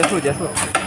结束结束。